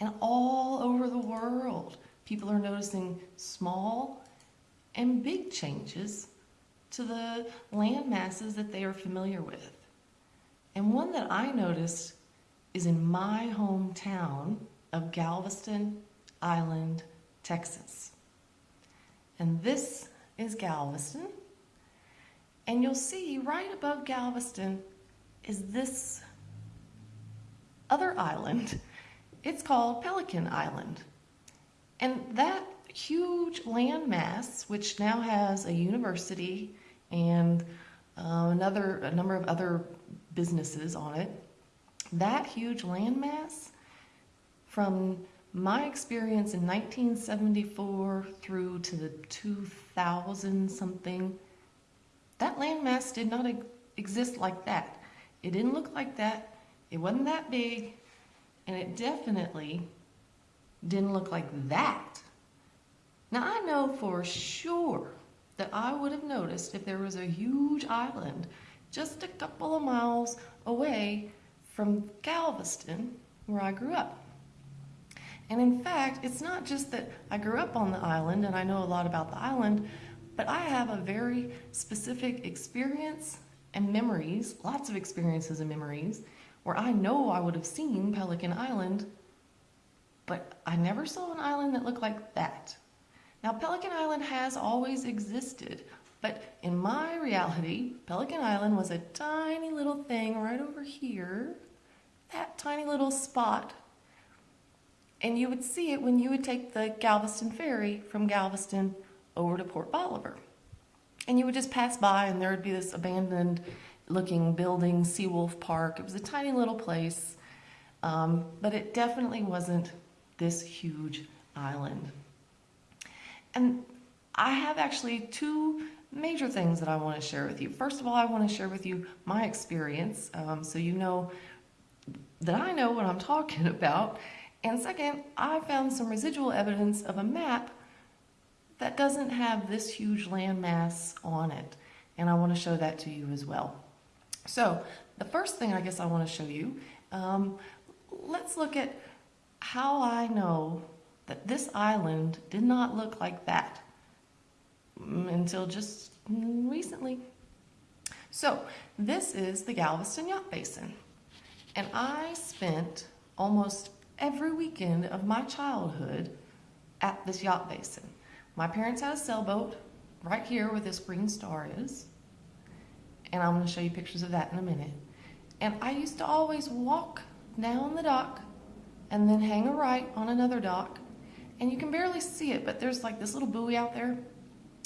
And all over the world, people are noticing small and big changes to the land masses that they are familiar with. And one that I noticed is in my hometown of Galveston Island, Texas. And this is Galveston. And you'll see right above Galveston is this other island. It's called Pelican Island. And that huge landmass, which now has a university and uh, another a number of other businesses on it, that huge landmass from my experience in 1974 through to the 2000 something, that landmass did not exist like that. It didn't look like that. It wasn't that big. And it definitely didn't look like that. Now I know for sure that I would have noticed if there was a huge island just a couple of miles away from Galveston, where I grew up. And in fact, it's not just that I grew up on the island and I know a lot about the island, but I have a very specific experience and memories, lots of experiences and memories, where I know I would have seen Pelican Island, but I never saw an island that looked like that. Now, Pelican Island has always existed, but in my reality, Pelican Island was a tiny little thing right over here, that tiny little spot and you would see it when you would take the Galveston ferry from Galveston over to Port Bolivar. And you would just pass by and there would be this abandoned looking building, Seawolf Park. It was a tiny little place, um, but it definitely wasn't this huge island. And I have actually two major things that I want to share with you. First of all, I want to share with you my experience um, so you know that I know what I'm talking about and second, I found some residual evidence of a map that doesn't have this huge landmass on it. And I want to show that to you as well. So the first thing I guess I want to show you, um, let's look at how I know that this island did not look like that mm, until just recently. So this is the Galveston Yacht Basin. And I spent almost every weekend of my childhood at this yacht basin. My parents had a sailboat right here where this green star is. And I'm going to show you pictures of that in a minute. And I used to always walk down the dock and then hang a right on another dock. And you can barely see it, but there's like this little buoy out there.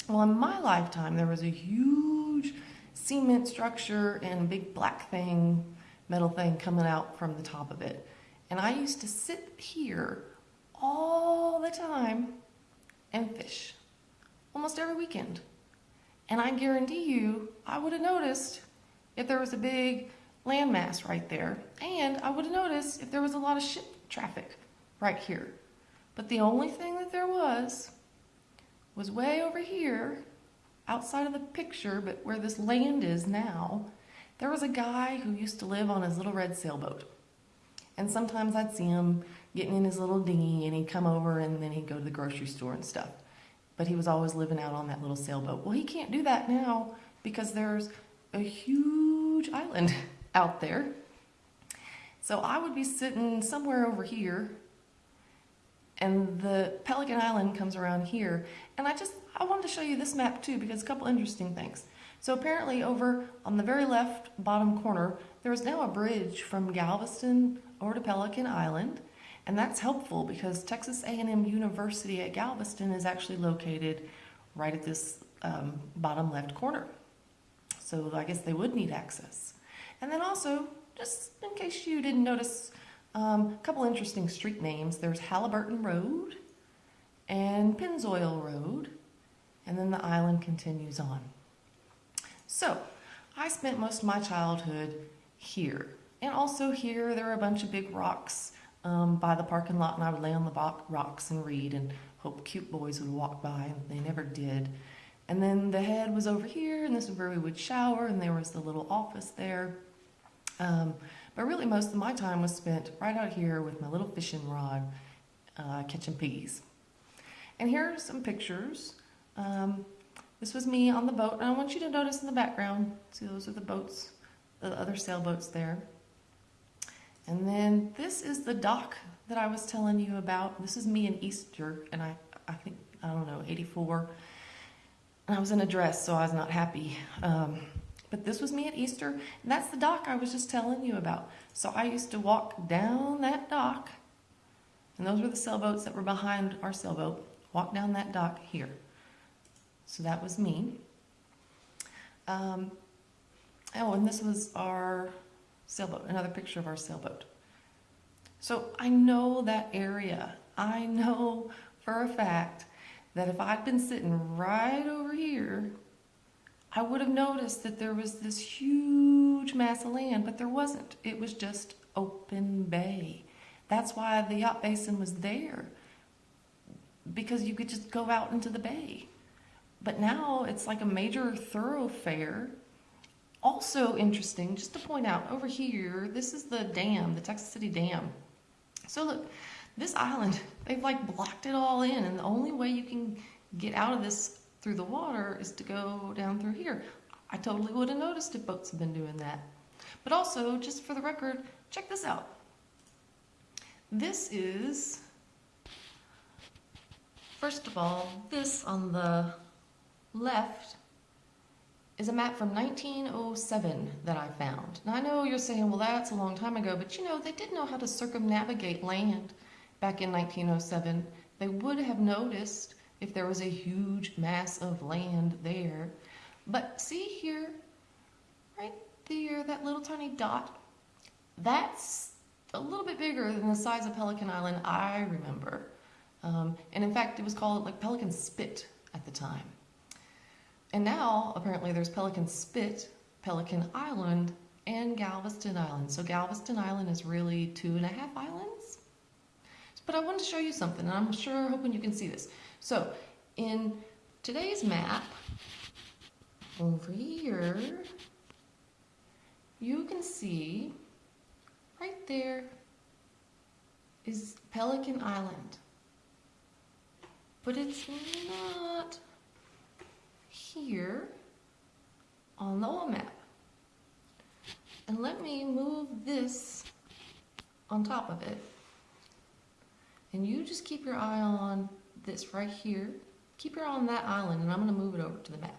Well, in my lifetime, there was a huge cement structure and big black thing, metal thing coming out from the top of it. And I used to sit here all the time and fish almost every weekend. And I guarantee you, I would have noticed if there was a big landmass right there. And I would have noticed if there was a lot of ship traffic right here. But the only thing that there was was way over here outside of the picture, but where this land is now, there was a guy who used to live on his little red sailboat. And sometimes I'd see him getting in his little dinghy and he'd come over and then he'd go to the grocery store and stuff. But he was always living out on that little sailboat. Well, he can't do that now because there's a huge island out there. So I would be sitting somewhere over here and the Pelican Island comes around here. And I just, I wanted to show you this map too because a couple interesting things. So apparently over on the very left bottom corner, there is now a bridge from Galveston over to Pelican Island. And that's helpful because Texas A&M University at Galveston is actually located right at this um, bottom left corner. So I guess they would need access. And then also, just in case you didn't notice, um, a couple interesting street names. There's Halliburton Road and Pennzoil Road, and then the island continues on. So, I spent most of my childhood here. And also here, there are a bunch of big rocks um, by the parking lot, and I would lay on the rocks and read and hope cute boys would walk by, and they never did. And then the head was over here, and this is where we would shower, and there was the little office there. Um, But really, most of my time was spent right out here with my little fishing rod, uh, catching piggies. And here are some pictures. Um, this was me on the boat, and I want you to notice in the background, see those are the boats, the other sailboats there. And then this is the dock that I was telling you about. This is me in Easter, and I, I think, I don't know, 84. And I was in a dress, so I was not happy. Um, but this was me at Easter, and that's the dock I was just telling you about. So I used to walk down that dock, and those were the sailboats that were behind our sailboat. Walk down that dock here. So that was me. Um, oh, and this was our sailboat, another picture of our sailboat. So I know that area. I know for a fact that if I'd been sitting right over here, I would have noticed that there was this huge mass of land, but there wasn't. It was just open bay. That's why the yacht basin was there, because you could just go out into the bay. But now it's like a major thoroughfare. Also interesting, just to point out, over here, this is the dam, the Texas City Dam. So look, this island, they've like blocked it all in, and the only way you can get out of this through the water is to go down through here. I totally would have noticed if boats had been doing that. But also, just for the record, check this out. This is, first of all, this on the left is a map from 1907 that I found. Now I know you're saying, well that's a long time ago, but you know, they did know how to circumnavigate land back in 1907. They would have noticed if there was a huge mass of land there. But see here, right there, that little tiny dot, that's a little bit bigger than the size of Pelican Island I remember. Um, and in fact, it was called like Pelican Spit at the time. And now, apparently, there's Pelican Spit, Pelican Island, and Galveston Island. So Galveston Island is really two and a half islands. But I wanted to show you something, and I'm sure hoping you can see this. So in today's map, over here, you can see right there is Pelican Island. But it's not here on the old map. And let me move this on top of it. And you just keep your eye on this right here. Keep your eye on that island and I'm gonna move it over to the map.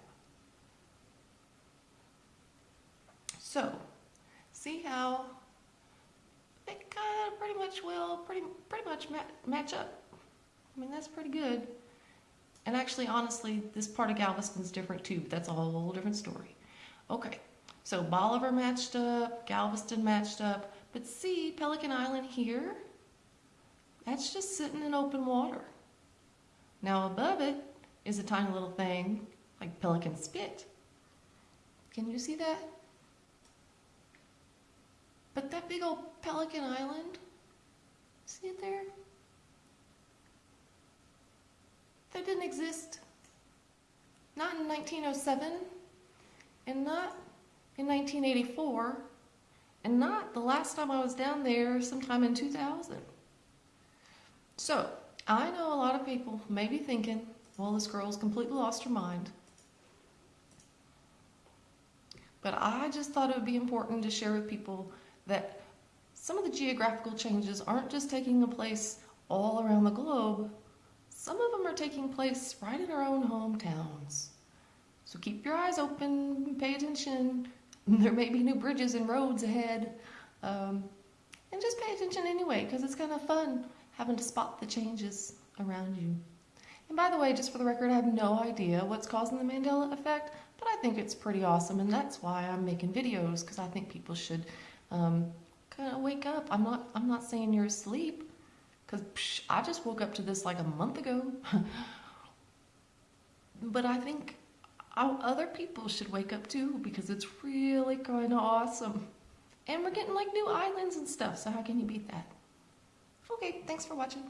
So, see how they kind of pretty much will pretty, pretty much match up. I mean, that's pretty good. And actually, honestly, this part of Galveston's different too, but that's a whole different story. Okay, so Bolivar matched up, Galveston matched up, but see Pelican Island here? That's just sitting in open water. Now above it is a tiny little thing like Pelican Spit. Can you see that? But that big old Pelican Island, see it there? That didn't exist. Not in 1907, and not in 1984, and not the last time I was down there sometime in 2000. So, I know a lot of people may be thinking, well, this girl's completely lost her mind. But I just thought it would be important to share with people that some of the geographical changes aren't just taking place all around the globe, some of them are taking place right in our own hometowns. So keep your eyes open, pay attention. There may be new bridges and roads ahead. Um, and just pay attention anyway, because it's kind of fun having to spot the changes around you. And by the way, just for the record, I have no idea what's causing the Mandela effect, but I think it's pretty awesome, and that's why I'm making videos, because I think people should um, kind of wake up. I'm not, I'm not saying you're asleep, because I just woke up to this like a month ago. but I think other people should wake up too, because it's really kind of awesome. And we're getting like new islands and stuff, so how can you beat that? Okay, thanks for watching.